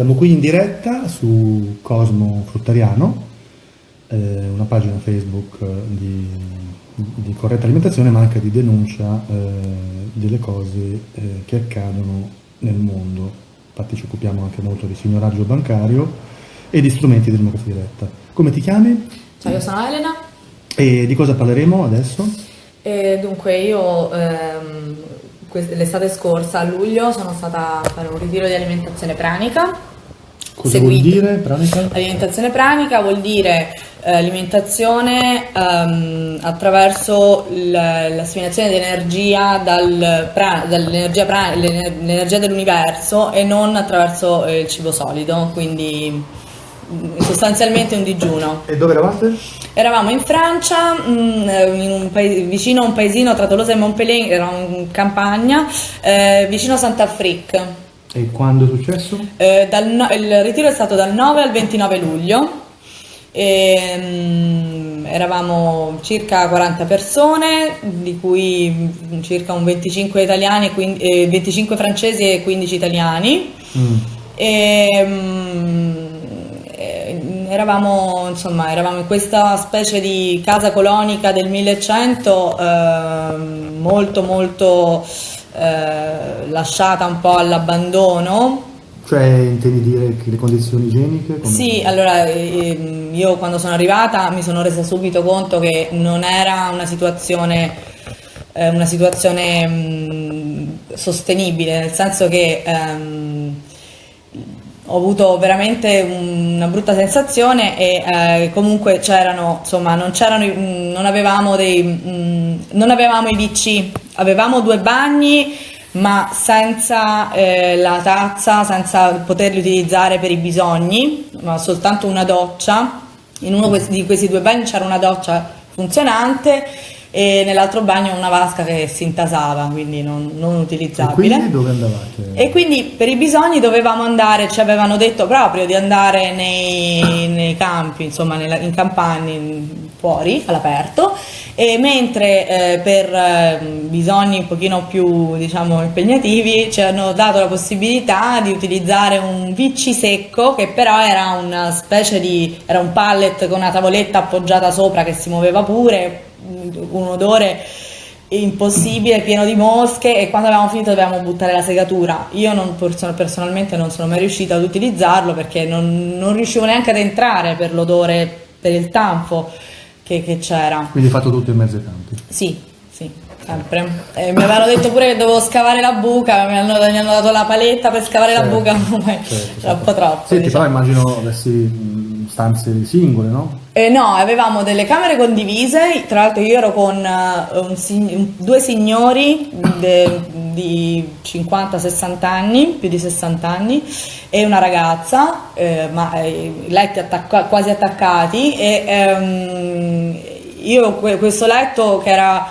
Siamo qui in diretta su Cosmo Fruttariano, eh, una pagina Facebook eh, di, di, corretta alimentazione ma anche di denuncia eh, delle cose eh, che accadono nel mondo. Infatti ci occupiamo anche molto di signoraggio bancario e di strumenti di democrazia diretta. Come ti chiami? Ciao, io sono Elena. E di cosa parleremo adesso? E dunque io ehm, l'estate scorsa a luglio sono stata a fare un ritiro di alimentazione pranica. Cosa Seguito. vuol dire pranica? Alimentazione pranica vuol dire eh, alimentazione ehm, attraverso l'assimilazione di energia dal dall'energia dell'universo e non attraverso eh, il cibo solido, quindi sostanzialmente un digiuno. E dove eravate? Eravamo in Francia, mm, in vicino a un paesino tra Tolosa e Montpellier, eravamo in campagna, eh, vicino a Sant'Afrique. E quando è successo? Eh, dal, il ritiro è stato dal 9 al 29 luglio. E, um, eravamo circa 40 persone, di cui circa un 25 italiani, quindi, eh, 25 francesi e 15 italiani. Mm. E, um, eravamo, insomma, eravamo in questa specie di casa colonica del 1100 eh, molto molto eh, lasciata un po' all'abbandono. Cioè intendi dire che le condizioni igieniche? Sì, allora ehm, io quando sono arrivata mi sono resa subito conto che non era una situazione, eh, una situazione mh, mm, sostenibile, nel senso che ehm, ho avuto veramente una brutta sensazione e eh, comunque c'erano, insomma, non, c'erano, mm, non, avevamo dei, mh, mm, non avevamo i WC, avevamo due bagni ma senza eh, la tazza, senza poterli utilizzare per i bisogni, ma soltanto una doccia. In uno di questi due bagni c'era una doccia funzionante e nell'altro bagno una vasca che si intasava, quindi non, non utilizzabile. E quindi dove andavate? E quindi per i bisogni dovevamo andare, ci avevano detto proprio di andare nei, nei campi, insomma nella, in campagna, fuori, all'aperto, e mentre eh, per eh, bisogni un pochino più diciamo impegnativi ci hanno dato la possibilità di utilizzare un VC secco che però era una specie di, era un pallet con una tavoletta appoggiata sopra che si muoveva pure, un odore impossibile, pieno di mosche e quando avevamo finito dovevamo buttare la segatura. Io non, personalmente non sono mai riuscita ad utilizzarlo perché non, non riuscivo neanche ad entrare per l'odore, per il tanfo che, che c'era. Quindi hai fatto tutto in mezzo ai campi? Sì, sì, sempre. Eh, mi avevano detto pure che dovevo scavare la buca, mi hanno, mi hanno dato la paletta per scavare certo, la buca, ma certo, certo. un po' troppo. Senti, diciamo. però immagino avessi stanze singole, no? Eh, no, avevamo delle camere condivise, tra l'altro io ero con uh, un, due signori de, di 50-60 anni, più di 60 anni, e una ragazza, eh, ma eh, letti attacca quasi attaccati, e ehm, io questo letto che era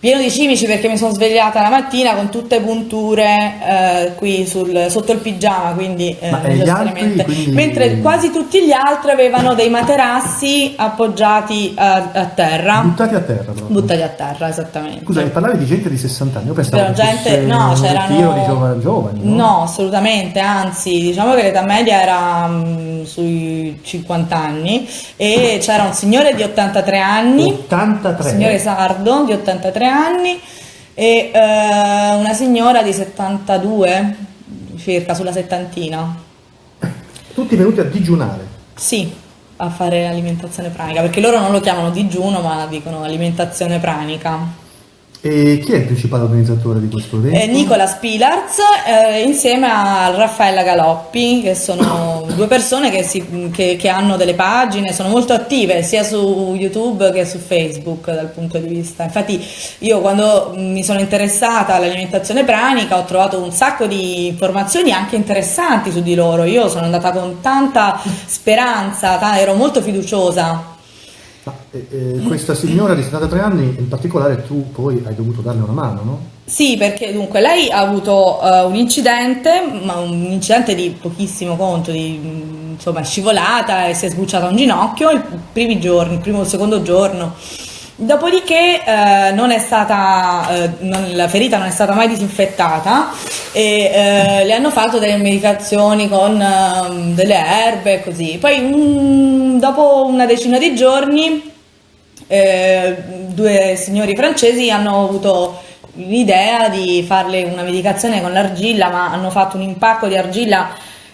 pieno di cimici perché mi sono svegliata la mattina con tutte punture eh, qui sul, sotto il pigiama, quindi eh, altri, quindi... mentre quasi tutti gli altri avevano dei materassi appoggiati a, a terra. Buttati a terra proprio. Buttati a terra, esattamente. Scusa, parlavi di gente di 60 anni, io pensavo che gente, no, c'erano di giovani, giovani no? no? assolutamente, anzi, diciamo che l'età media era mh, mm, sui 50 anni e c'era un signore di 83 anni, 83. signore sardo di 83 anni e eh, una signora di 72 circa sulla settantina. Tutti venuti a digiunare? Sì, a fare alimentazione pranica, perché loro non lo chiamano digiuno ma dicono alimentazione pranica. E chi è il principale organizzatore di questo evento? Eh, Nicola Spilarz eh, insieme a Raffaella Galoppi, che sono due persone che, si, che, che, hanno delle pagine, sono molto attive sia su YouTube che su Facebook dal punto di vista. Infatti io quando mi sono interessata all'alimentazione pranica ho trovato un sacco di informazioni anche interessanti su di loro. Io sono andata con tanta speranza, ero molto fiduciosa eh, eh, questa signora di 73 anni, in particolare tu poi hai dovuto darle una mano, no? Sì, perché dunque lei ha avuto uh, un incidente, ma un incidente di pochissimo conto, di insomma scivolata e si è sbucciata un ginocchio i primi giorni, il primo o il secondo giorno Dopodiché eh, non stata, eh, non, la ferita non è stata mai disinfettata e eh, le hanno fatto delle medicazioni con ehm, delle erbe e così. Poi mm, dopo una decina di giorni eh, due signori francesi hanno avuto l'idea di farle una medicazione con l'argilla, ma hanno fatto un impacco di argilla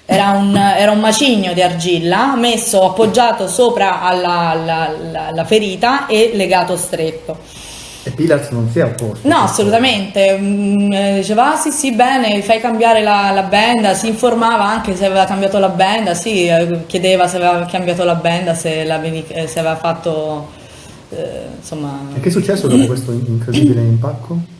era un, era un, macigno di argilla messo appoggiato sopra alla, alla, alla, alla ferita e legato stretto. E Pilaz non si è opposto? No, assolutamente. Mm, eh, diceva, ah sì sì, bene, fai cambiare la, la, benda, si informava anche se aveva cambiato la benda, sì, eh, chiedeva se aveva cambiato la benda, se, eh, se aveva fatto... Eh, insomma... E che è successo dopo questo incredibile impacco?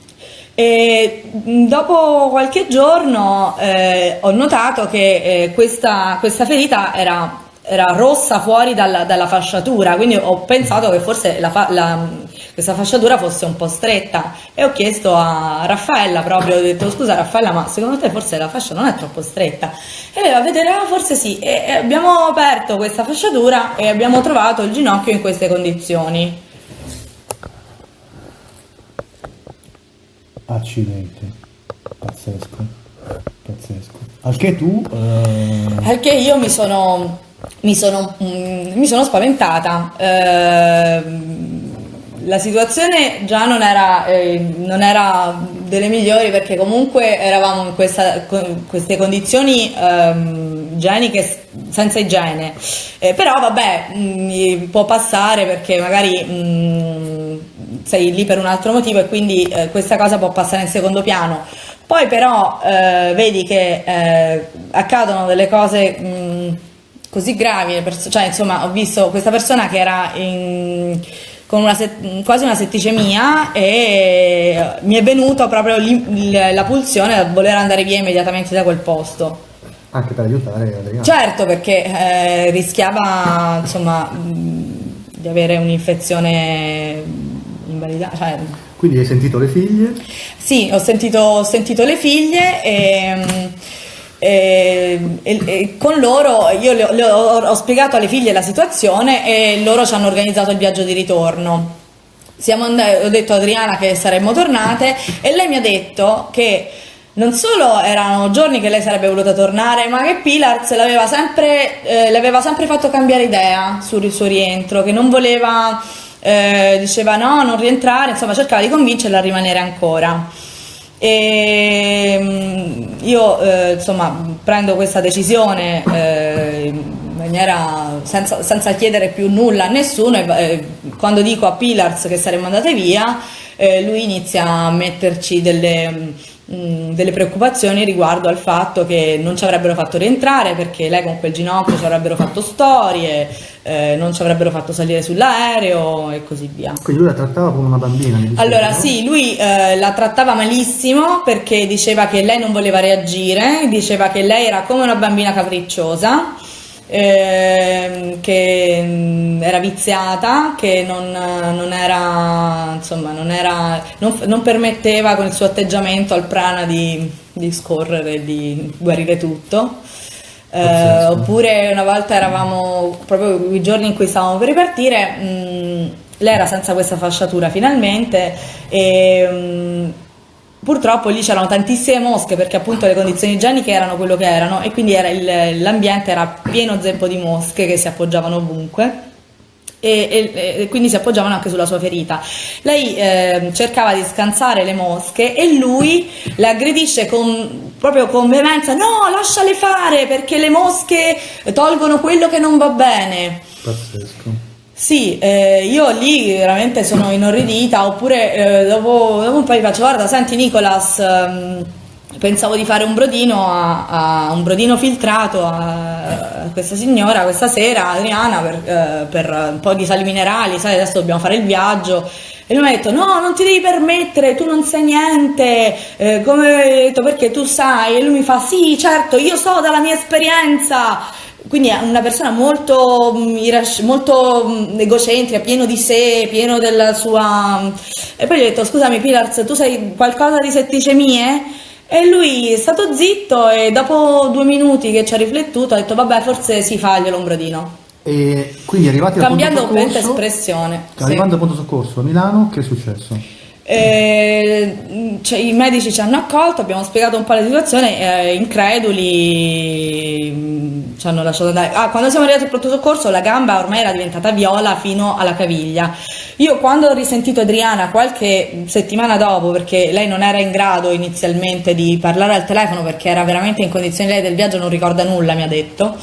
E dopo qualche giorno eh, ho notato che eh, questa, questa, ferita era, era rossa fuori dalla, dalla, fasciatura, quindi ho pensato che forse la, la, questa fasciatura fosse un po' stretta e ho chiesto a Raffaella proprio, ho detto scusa Raffaella ma secondo te forse la fascia non è troppo stretta? E lei va a vedere, ah forse sì, e, e abbiamo aperto questa fasciatura e abbiamo trovato il ginocchio in queste condizioni. Accidenti, pazzesco, pazzesco. Al che tu... Eh... Al che io mi sono, mi sono, mm, mi sono spaventata. Eh, la situazione già non era, eh, non era, delle migliori perché comunque eravamo in questa, queste condizioni ehm, igieniche senza igiene. Eh, però vabbè, mh, mm, può passare perché magari... Mh, mm, sei lì per un altro motivo e quindi eh, questa cosa può passare in secondo piano. Poi però eh, vedi che eh, accadono delle cose mh, così gravi, cioè insomma ho visto questa persona che era in, con una quasi una setticemia e mi è venuta proprio la pulsione a voler andare via immediatamente da quel posto. Anche per aiutare Adriano. Certo, perché eh, rischiava insomma, di avere un'infezione invalidata. Cioè... Quindi hai sentito le figlie? Sì, ho sentito, ho sentito le figlie e, e, e, e, con loro io le, le ho, ho, spiegato alle figlie la situazione e loro ci hanno organizzato il viaggio di ritorno. Andati, ho detto a Adriana che saremmo tornate e lei mi ha detto che non solo erano giorni che lei sarebbe voluta tornare, ma che Pilars l'aveva sempre, eh, le aveva sempre fatto cambiare idea sul suo rientro, che non voleva eh, diceva no, non rientrare, insomma cercava di convincerla a rimanere ancora. E mm, io eh, insomma prendo questa decisione eh, in maniera senza, senza, chiedere più nulla a nessuno e eh, quando dico a Pilars che saremmo andate via eh, lui inizia a metterci delle Mm, delle preoccupazioni riguardo al fatto che non ci avrebbero fatto rientrare perché lei con quel ginocchio ci avrebbero fatto storie, eh, non ci avrebbero fatto salire sull'aereo e così via. Quindi lui la trattava come una bambina? Diceva, allora no? sì, lui eh, la trattava malissimo perché diceva che lei non voleva reagire, diceva che lei era come una bambina capricciosa eh, che mm, era viziata, che non, non era, insomma, non, era non, non, permetteva con il suo atteggiamento al prana di, di scorrere, di guarire tutto. Eh, oppure una volta eravamo proprio i giorni in cui stavamo per ripartire, mh, mm, lei era senza questa fasciatura finalmente e mh, mm, Purtroppo lì c'erano tantissime mosche perché appunto le condizioni igieniche erano quello che erano e quindi l'ambiente era pieno zeppo di mosche che si appoggiavano ovunque. E, e, e, quindi si appoggiavano anche sulla sua ferita. Lei eh, cercava di scansare le mosche e lui le aggredisce con, proprio con veemenza: no, lasciale fare perché le mosche tolgono quello che non va bene. Pazzesco. Sì, eh, io lì veramente sono inorridita, oppure eh, dopo, dopo, un po' mi faccio, guarda, senti Nicolas, ehm, pensavo di fare un brodino, a, a un brodino filtrato a, a, questa signora questa sera, Adriana, per, eh, per, un po' di sali minerali, sai, adesso dobbiamo fare il viaggio. E lui mi ha detto, no, non ti devi permettere, tu non sai niente, eh, come ho detto, perché tu sai. E lui mi fa, sì, certo, io so dalla mia esperienza quindi è una persona molto, mm, molto mm, egocentrica, pieno di sé, pieno della sua... Mm, e poi gli ho detto, scusami Pilars, tu sai qualcosa di setticemie? E lui è stato zitto e dopo due minuti che ci ha riflettuto ha detto, vabbè, forse si fa glielo un brodino. E quindi arrivati Cambiando al punto completamente soccorso, espressione. sì. arrivando al punto soccorso a Milano, che è successo? Cioè, I medici ci hanno accolto, abbiamo spiegato un po' la situazione, eh, increduli mh, ci hanno lasciato andare. Ah, quando siamo arrivati al pronto soccorso la gamba ormai era diventata viola fino alla caviglia. Io quando ho risentito Adriana qualche settimana dopo, perché lei non era in grado inizialmente di parlare al telefono perché era veramente in condizioni, lei del viaggio non ricorda nulla, mi ha detto.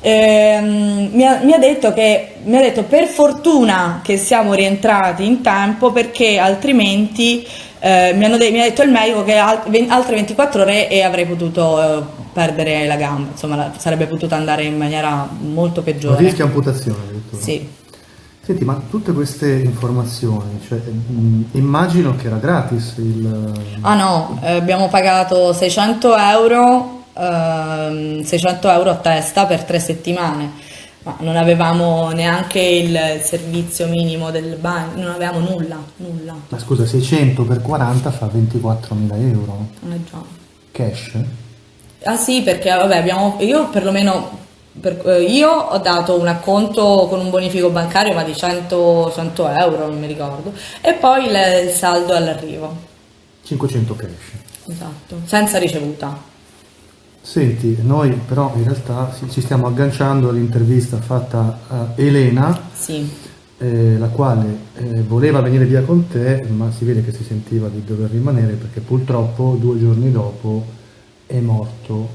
Ehm, mi, ha, mi ha detto che mi ha detto per fortuna che siamo rientrati in tempo perché altrimenti eh, mi, hanno de- mi ha detto il medico che altre 24 ore e avrei potuto eh, perdere la gamba, insomma la- sarebbe potuta andare in maniera molto peggiore. rischio amputazione addirittura. Sì. Senti, ma tutte queste informazioni, cioè, mh, immagino che era gratis il... Ah no, eh, abbiamo pagato 600 euro, ehm, 600 euro a testa per tre settimane, ma non avevamo neanche il servizio minimo del bagno, non avevamo nulla, nulla. Ma scusa, 600 per 40 fa 24.000 euro. Eh già. Cash? Ah sì, perché vabbè, abbiamo, io perlomeno, per- eh, io ho dato un acconto con un bonifico bancario ma di 100, 100 euro, non mi ricordo, e poi il, il saldo all'arrivo, 500 cash. esatto, senza ricevuta. Senti, noi però in realtà ci- stiamo agganciando all'intervista fatta a Elena, Sì, eh, la quale eh, voleva venire via con te, ma si vede che si sentiva di dover rimanere perché purtroppo due giorni dopo è morto,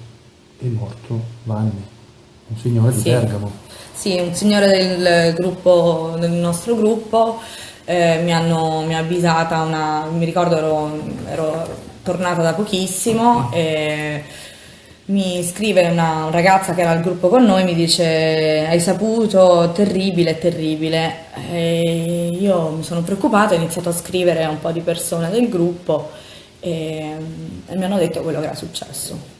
è morto Vanni, un signore di Sì. Bergamo. sì, un signore del gruppo, del nostro gruppo, eh, mi, hanno, mi ha avvisata una, mi ricordo ero, ero tornata da pochissimo e mi scrive una ragazza che era al gruppo con noi, mi dice hai saputo, terribile, terribile. E io mi sono preoccupata, ho iniziato a scrivere a un po' di persone del gruppo e, e mi hanno detto quello che era successo.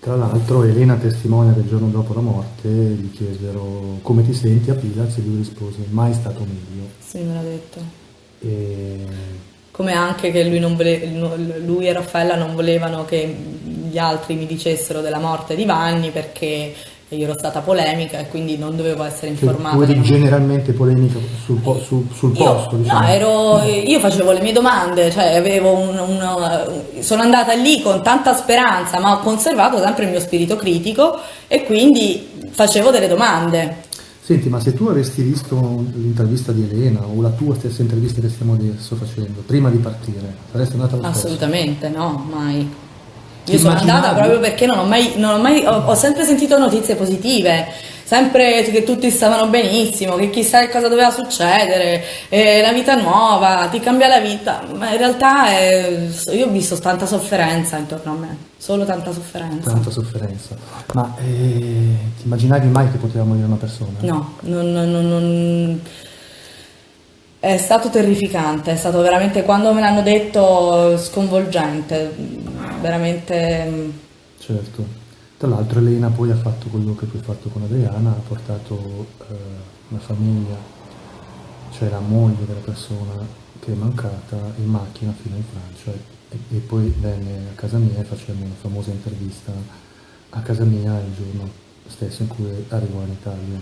Tra l'altro Elena testimonia che il giorno dopo la morte gli chiesero come ti senti a Pilax e lui rispose mai stato meglio. Sì, me l'ha detto. E Come anche che lui, non vole- lui e Raffaella non volevano che gli altri mi dicessero della morte di Vanni perché io ero stata polemica e quindi non dovevo essere informata. tu eri generalmente polemica sul, po- sul- sul Io, posto, diciamo. no, ero, io facevo le mie domande, cioè avevo un- un- sono andata lì con tanta speranza, ma ho conservato sempre il mio spirito critico e quindi facevo delle domande. Senti, ma se tu avessi visto l'intervista di Elena o la tua stessa intervista che stiamo adesso facendo, prima di partire, saresti andata stesso? Assolutamente no, mai. Io sono andata proprio perché non ho mai, non ho, mai ho, ho sempre sentito notizie positive, sempre che tutti stavano benissimo, che chissà che cosa doveva succedere, eh, la vita nuova, ti cambia la vita, ma in realtà è- io ho visto tanta sofferenza intorno a me, solo tanta sofferenza. Tanta sofferenza. Ma eh, ti immaginavi mai che poteva morire una persona? No, non- non- non- è stato terrificante, è stato veramente, quando me l'hanno detto, sconvolgente, veramente... Certo. Tra l'altro Elena poi ha fatto quello che tu hai fatto con Adriana, ha portato eh, una famiglia, cioè la moglie della persona che è mancata in macchina fino in Francia e, e poi venne a casa mia e facemmo una famosa intervista a casa mia il giorno stesso in cui arrivò in Italia.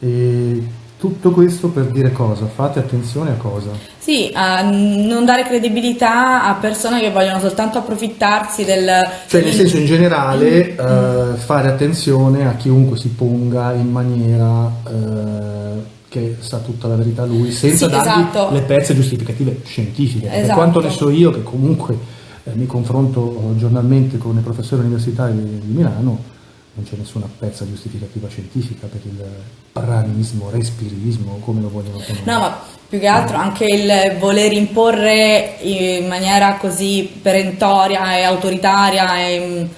E tutto questo per dire cosa? Fate attenzione a cosa? Sì, a non dare credibilità a persone che vogliono soltanto approfittarsi del... Cioè, nel senso in generale, eh, fare attenzione a chiunque si ponga in maniera eh, che sa tutta la verità lui, senza Sì, dargli esatto. le pezze giustificative scientifiche. Per Esatto. quanto ne so io, che comunque eh, mi confronto giornalmente con i professori universitari di Milano, non c'è nessuna pezza giustificativa scientifica per il pranismo, respirismo, come lo vogliono chiamare. No, ma più che altro anche il voler imporre in maniera così perentoria e autoritaria e, mh,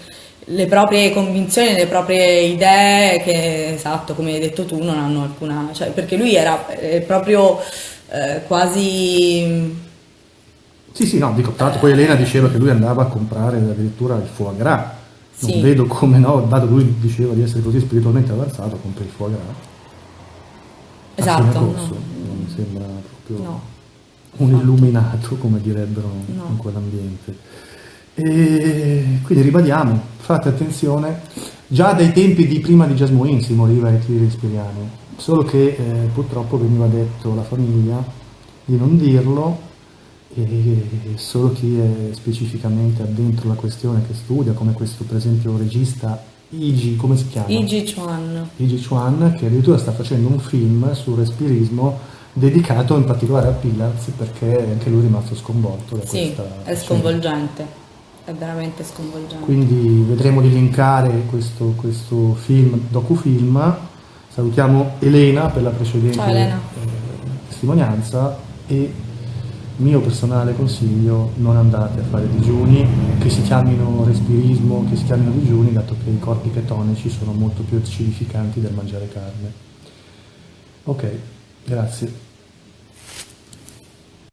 le proprie convinzioni, le proprie idee che, esatto, come hai detto tu, non hanno alcuna... Cioè, perché lui era eh, proprio eh, quasi... Sì, sì, no, dico, tra l'altro poi Elena diceva che lui andava a comprare addirittura il foie gras. Non Sì. vedo come no, dato che lui diceva di essere così spiritualmente avanzato, compri il foie gras. Esatto, corso. no. Non mi sembra proprio No. un illuminato, come direbbero No. in quell'ambiente. E quindi ribadiamo, fate attenzione già dai tempi di prima di Jasmine si moriva ai tiri respiriani, solo che eh, purtroppo veniva detto alla famiglia di non dirlo e solo chi è specificamente addentro la questione che studia, come questo per esempio regista Iji, come si chiama? Iji Chuan. Iji Chuan, che addirittura sta facendo un film sul respirismo dedicato in particolare a Pillars perché anche lui è rimasto sconvolto da sì, questa è sconvolgente, è veramente sconvolgente. Quindi vedremo di linkare questo, questo film, docufilm. Salutiamo Elena per la precedente Ciao, Elena. Eh, testimonianza e mio personale consiglio non andate a fare digiuni che si chiamino respirismo, che si chiamino digiuni, dato che i corpi ketonici sono molto più acidificanti del mangiare carne. Ok, grazie.